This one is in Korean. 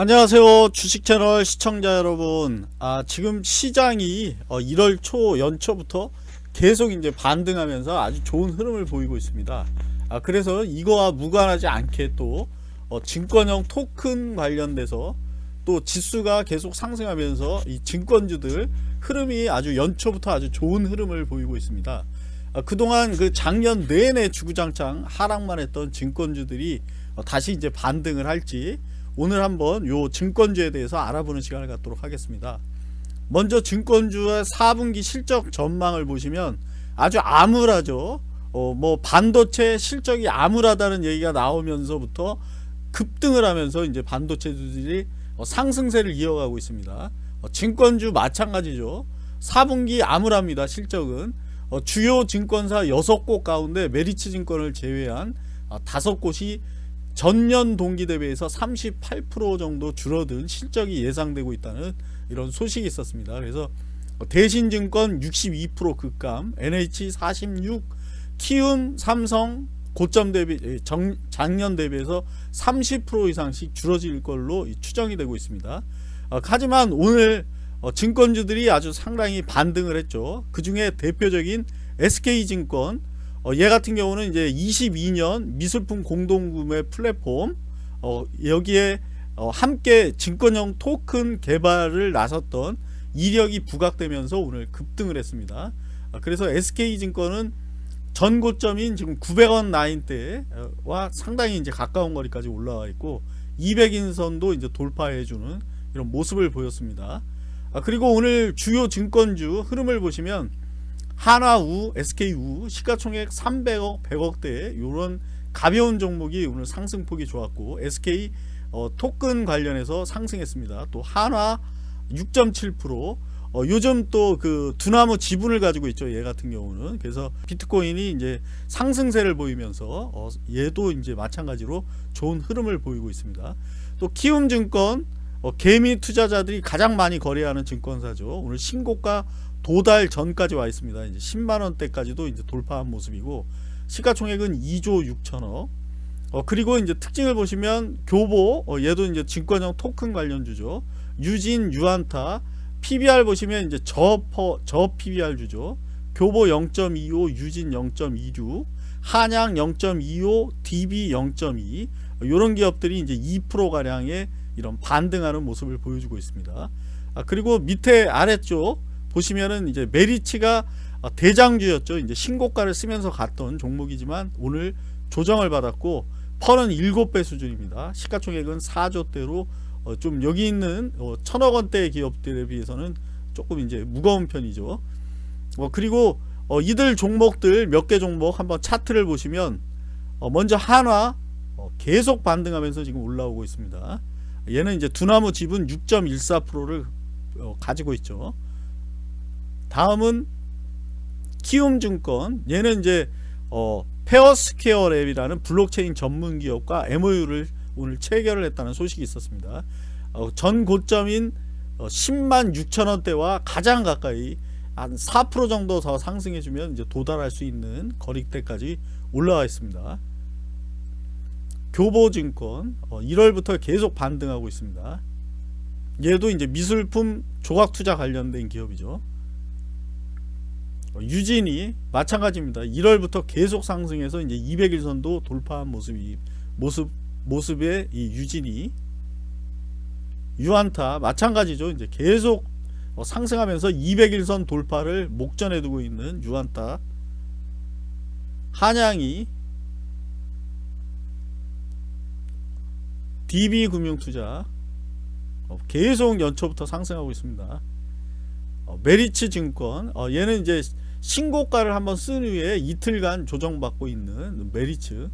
안녕하세요 주식채널 시청자 여러분. 아 지금 시장이 어, 1월 초 연초부터 계속 이제 반등하면서 아주 좋은 흐름을 보이고 있습니다. 아 그래서 이거와 무관하지 않게 또 어, 증권형 토큰 관련돼서 또 지수가 계속 상승하면서 이 증권주들 흐름이 아주 연초부터 아주 좋은 흐름을 보이고 있습니다. 아, 그동안 그 작년 내내 주구장창 하락만 했던 증권주들이 어, 다시 이제 반등을 할지 오늘 한번 요 증권주에 대해서 알아보는 시간을 갖도록 하겠습니다. 먼저 증권주의 4분기 실적 전망을 보시면 아주 암울하죠. 어, 뭐 반도체 실적이 암울하다는 얘기가 나오면서부터 급등을 하면서 이제 반도체들이 어, 상승세를 이어가고 있습니다. 어, 증권주 마찬가지죠. 4분기 암울합니다 실적은. 어, 주요 증권사 6곳 가운데 메리츠 증권을 제외한 어, 5곳이 전년 동기 대비해서 38% 정도 줄어든 실적이 예상되고 있다는 이런 소식이 있었습니다. 그래서 대신증권 62% 급감, NH 46, 키움, 삼성 고점 대비 정, 작년 대비해서 30% 이상씩 줄어질 걸로 추정이 되고 있습니다. 어, 하지만 오늘 어, 증권주들이 아주 상당히 반등을 했죠. 그 중에 대표적인 SK증권 어, 얘 같은 경우는 이제 22년 미술품 공동구매 플랫폼 어, 여기에 어, 함께 증권형 토큰 개발을 나섰던 이력이 부각되면서 오늘 급등을 했습니다. 아, 그래서 SK증권은 전 고점인 지금 900원 라인대와 상당히 이제 가까운 거리까지 올라와 있고 200인선도 이제 돌파해주는 이런 모습을 보였습니다. 아, 그리고 오늘 주요 증권주 흐름을 보시면 하나우, SK우 시가총액 300억, 100억대 이런 가벼운 종목이 오늘 상승폭이 좋았고 SK 어, 토큰 관련해서 상승했습니다. 또 한화 6.7% 어, 요즘 또 그 두나무 지분을 가지고 있죠. 얘 같은 경우는 그래서 비트코인이 이제 상승세를 보이면서 어, 얘도 이제 마찬가지로 좋은 흐름을 보이고 있습니다. 또 키움증권 어, 개미 투자자들이 가장 많이 거래하는 증권사죠. 오늘 신고가 도달 전까지 와 있습니다. 이제 10만 원대까지도 이제 돌파한 모습이고 시가총액은 2조 6천억. 어, 그리고 이제 특징을 보시면 교보 어, 얘도 이제 증권형 토큰 관련주죠. 유진, 유한타, PBR 보시면 이제 저퍼 저 PBR 주죠. 교보 0.25, 유진 0.26, 한양 0.25, DB 0.2 이런 기업들이 이제 2% 가량의 이런 반등하는 모습을 보여주고 있습니다. 아, 그리고 밑에 아래쪽 보시면은 이제 메리츠가 대장주였죠. 이제 신고가를 쓰면서 갔던 종목이지만 오늘 조정을 받았고 펄은 7배 수준입니다. 시가총액은 4조대로 어, 좀 여기 있는 어, 천억 원대 기업들에 비해서는 조금 이제 무거운 편이죠. 어, 그리고 어, 이들 종목들 몇 개 종목 한번 차트를 보시면 어, 먼저 한화 어, 계속 반등하면서 지금 올라오고 있습니다. 얘는 이제 두나무 지분 6.14%를 가지고 있죠. 다음은 키움증권 얘는 이제 어, 페어스퀘어 랩이라는 블록체인 전문 기업과 MOU를 오늘 체결을 했다는 소식이 있었습니다. 어, 전 고점인 어, 10만 6천원대와 가장 가까이 한 4% 정도 더 상승해주면 이제 도달할 수 있는 거리대까지 올라와 있습니다. 교보증권 어, 1월부터 계속 반등하고 있습니다. 얘도 이제 미술품 조각투자 관련된 기업이죠. 어, 유진이 마찬가지입니다. 1월부터 계속 상승해서 이제 200일선도 돌파한 모습이 모습 모습의 이 유진이 유안타 마찬가지죠. 이제 계속 어, 상승하면서 200일선 돌파를 목전에 두고 있는 유안타 한양이 DB금융투자 어, 계속 연초부터 상승하고 있습니다. 메리츠 증권. 얘는 이제 신고가를 한번 쓴 후에 이틀간 조정받고 있는 메리츠